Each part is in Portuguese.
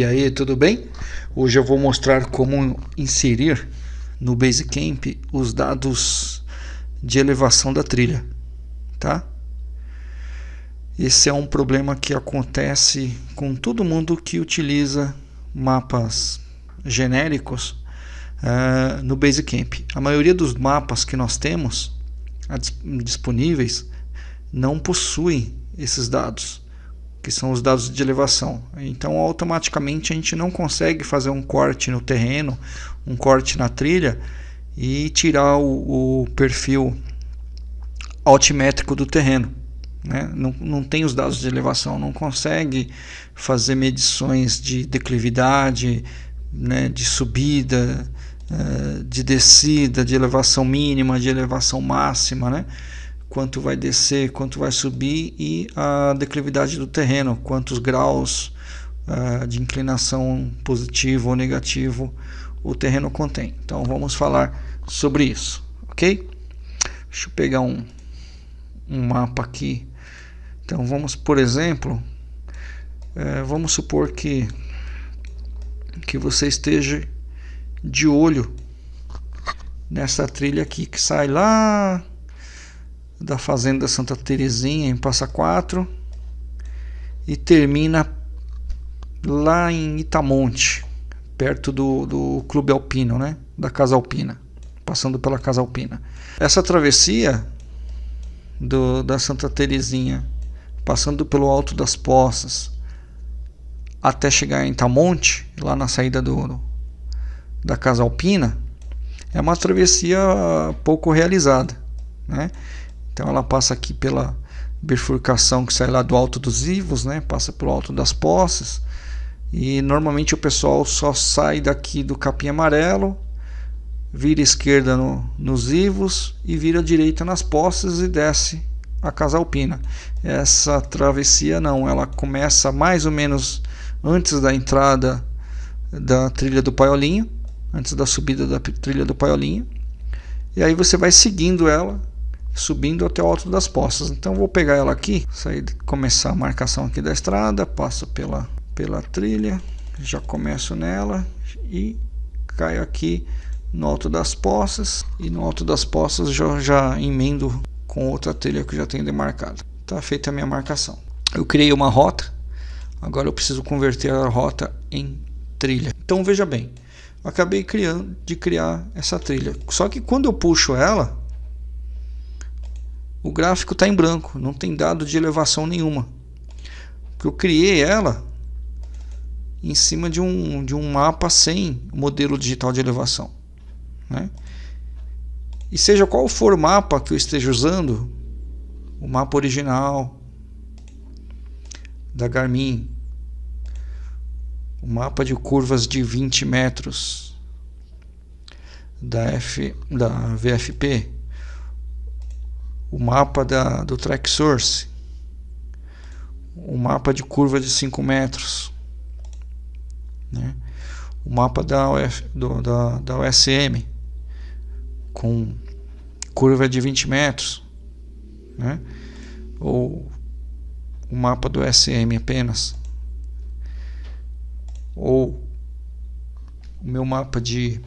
E aí, tudo bem? Hoje eu vou mostrar como inserir no Basecamp os dados de elevação da trilha, tá? Esse é um problema que acontece com todo mundo que utiliza mapas genéricos uh, no Basecamp. A maioria dos mapas que nós temos disponíveis não possuem esses dados que são os dados de elevação. Então, automaticamente a gente não consegue fazer um corte no terreno, um corte na trilha e tirar o, o perfil altimétrico do terreno. Né? Não, não tem os dados de elevação, não consegue fazer medições de declividade, né, de subida, uh, de descida, de elevação mínima, de elevação máxima, né? Quanto vai descer, quanto vai subir e a declividade do terreno, quantos graus uh, de inclinação positivo ou negativo o terreno contém. Então vamos falar sobre isso, ok? Deixa eu pegar um, um mapa aqui. Então vamos, por exemplo, uh, vamos supor que que você esteja de olho nessa trilha aqui que sai lá da Fazenda Santa Terezinha em Passa Quatro e termina lá em Itamonte, perto do, do Clube Alpino, né? da Casa Alpina, passando pela Casa Alpina. Essa travessia do, da Santa Terezinha, passando pelo Alto das Poças, até chegar em Itamonte, lá na saída do, da Casa Alpina, é uma travessia pouco realizada. Né? Então ela passa aqui pela bifurcação que sai lá do alto dos Ivos, né? Passa pelo alto das Poças. E normalmente o pessoal só sai daqui do capim amarelo, vira esquerda no, nos Ivos e vira direita nas Poças e desce a Casa Alpina. Essa travessia não, ela começa mais ou menos antes da entrada da trilha do Paiolinho, antes da subida da trilha do Paiolinho. E aí você vai seguindo ela subindo até o alto das poças. Então vou pegar ela aqui, sair, começar a marcação aqui da estrada, passo pela, pela trilha, já começo nela e caio aqui no alto das poças e no alto das poças já, já emendo com outra trilha que eu já tenho demarcada. Está feita a minha marcação. Eu criei uma rota, agora eu preciso converter a rota em trilha. Então veja bem, acabei criando de criar essa trilha. Só que quando eu puxo ela, o gráfico está em branco, não tem dado de elevação nenhuma. Porque eu criei ela em cima de um, de um mapa sem modelo digital de elevação. Né? E seja qual for o mapa que eu esteja usando, o mapa original da Garmin, o mapa de curvas de 20 metros da, F, da VFP, o mapa da, do track source, o mapa de curva de 5 metros, né? o mapa da, Uf, do, da, da USM com curva de 20 metros, né? ou o mapa do SM apenas, ou o meu mapa de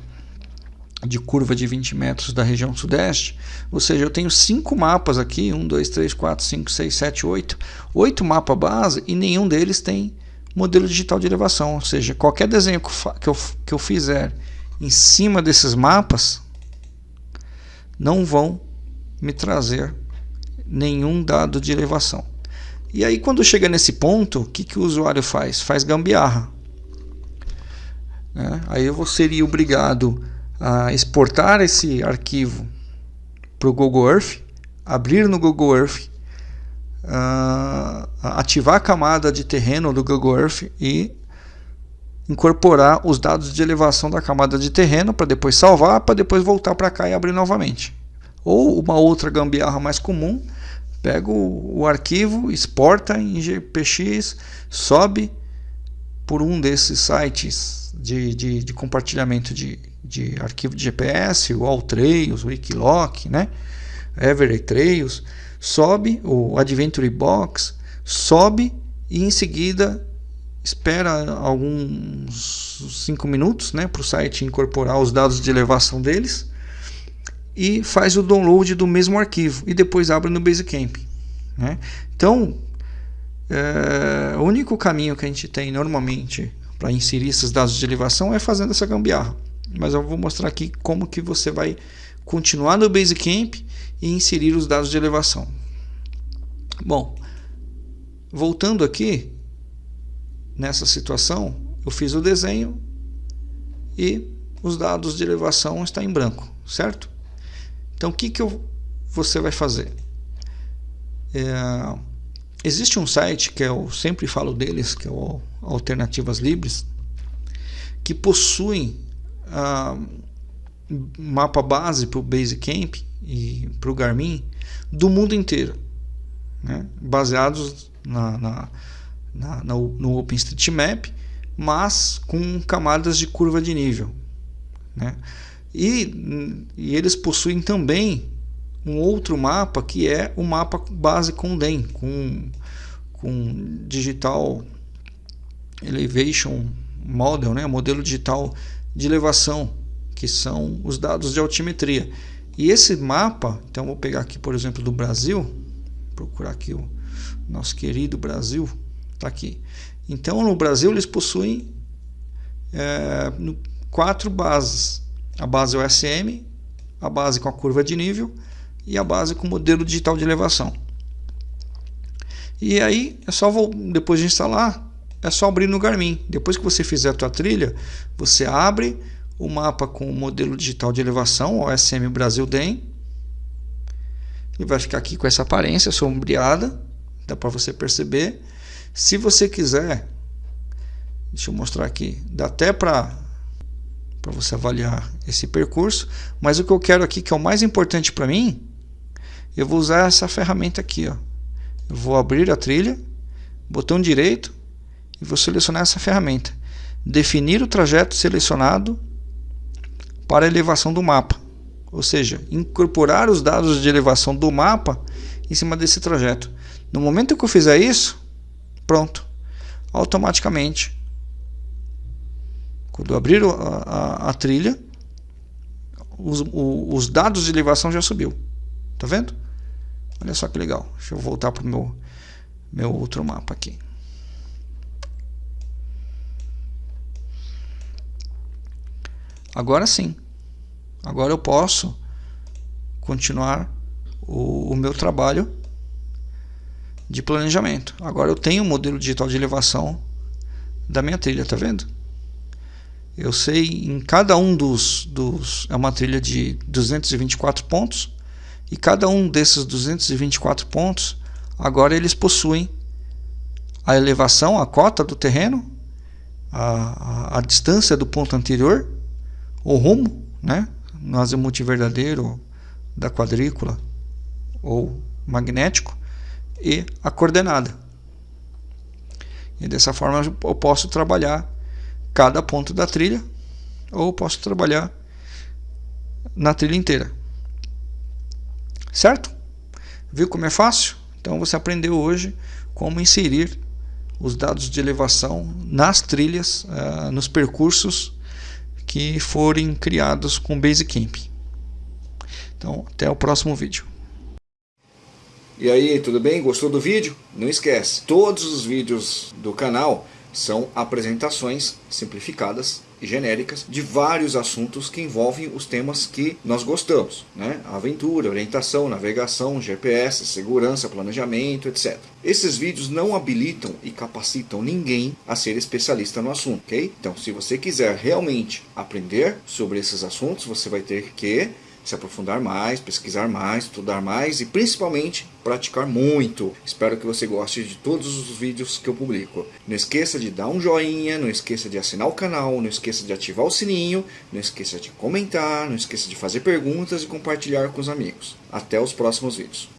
de curva de 20 metros da região sudeste. Ou seja, eu tenho cinco mapas aqui, 1, 2, 3, 4, 5, 6, 7, 8. Oito mapas base e nenhum deles tem modelo digital de elevação. Ou seja, qualquer desenho que eu, que eu fizer em cima desses mapas não vão me trazer nenhum dado de elevação. E aí quando chega nesse ponto, o que, que o usuário faz? Faz gambiarra. Né? Aí eu seria obrigado exportar esse arquivo para o Google Earth, abrir no Google Earth, uh, ativar a camada de terreno do Google Earth e incorporar os dados de elevação da camada de terreno para depois salvar, para depois voltar para cá e abrir novamente. Ou uma outra gambiarra mais comum, pega o, o arquivo, exporta em GPX, sobe por um desses sites de, de, de compartilhamento de de arquivo de GPS, o Alltrails, o Wikiloc, né? Everett Trails, sobe o Adventure Box, sobe e em seguida espera alguns 5 minutos né, para o site incorporar os dados de elevação deles e faz o download do mesmo arquivo e depois abre no Basecamp. Né? Então, é, o único caminho que a gente tem normalmente para inserir esses dados de elevação é fazendo essa gambiarra. Mas eu vou mostrar aqui como que você vai continuar no Basecamp e inserir os dados de elevação. Bom, voltando aqui, nessa situação, eu fiz o desenho e os dados de elevação estão em branco, certo? Então o que, que eu, você vai fazer? É, existe um site que eu sempre falo deles, que é o Alternativas Livres, que possuem ah, mapa base para o Basecamp e para o Garmin do mundo inteiro, né? baseados na, na, na, no OpenStreetMap, mas com camadas de curva de nível. Né? E, e eles possuem também um outro mapa que é o mapa base com DEM, com, com Digital Elevation Model, né? modelo digital de elevação, que são os dados de altimetria. E esse mapa, então vou pegar aqui por exemplo do Brasil, procurar aqui o nosso querido Brasil, está aqui. Então no Brasil eles possuem é, quatro bases a base OSM, a base com a curva de nível e a base com modelo digital de elevação. E aí é só depois de instalar, é só abrir no Garmin. Depois que você fizer a tua trilha, você abre o mapa com o modelo digital de elevação, OSM Brasil DEM. E vai ficar aqui com essa aparência sombreada, dá para você perceber. Se você quiser, deixa eu mostrar aqui, dá até para para você avaliar esse percurso. Mas o que eu quero aqui, que é o mais importante para mim, eu vou usar essa ferramenta aqui. Ó. Eu vou abrir a trilha, botão direito, e vou selecionar essa ferramenta. Definir o trajeto selecionado para elevação do mapa. Ou seja, incorporar os dados de elevação do mapa em cima desse trajeto. No momento que eu fizer isso, pronto. Automaticamente quando eu abrir a, a, a trilha, os, o, os dados de elevação já subiu. Tá vendo? Olha só que legal. Deixa eu voltar para o meu, meu outro mapa aqui. Agora sim. Agora eu posso continuar o, o meu trabalho de planejamento. Agora eu tenho o um modelo digital de elevação da minha trilha, tá vendo? Eu sei em cada um dos, dos é uma trilha de 224 pontos e cada um desses 224 pontos agora eles possuem a elevação, a cota do terreno, a, a, a distância do ponto anterior, o rumo, né, no azimuth verdadeiro da quadrícula ou magnético e a coordenada. E dessa forma eu posso trabalhar cada ponto da trilha ou posso trabalhar na trilha inteira. Certo? Viu como é fácil? Então você aprendeu hoje como inserir os dados de elevação nas trilhas, uh, nos percursos que forem criados com Basecamp. Então, até o próximo vídeo. E aí, tudo bem? Gostou do vídeo? Não esquece, todos os vídeos do canal são apresentações simplificadas e genéricas de vários assuntos que envolvem os temas que nós gostamos, né? Aventura, orientação, navegação, GPS, segurança, planejamento, etc. Esses vídeos não habilitam e capacitam ninguém a ser especialista no assunto, ok? Então, se você quiser realmente aprender sobre esses assuntos, você vai ter que se aprofundar mais, pesquisar mais, estudar mais e principalmente praticar muito. Espero que você goste de todos os vídeos que eu publico. Não esqueça de dar um joinha, não esqueça de assinar o canal, não esqueça de ativar o sininho, não esqueça de comentar, não esqueça de fazer perguntas e compartilhar com os amigos. Até os próximos vídeos.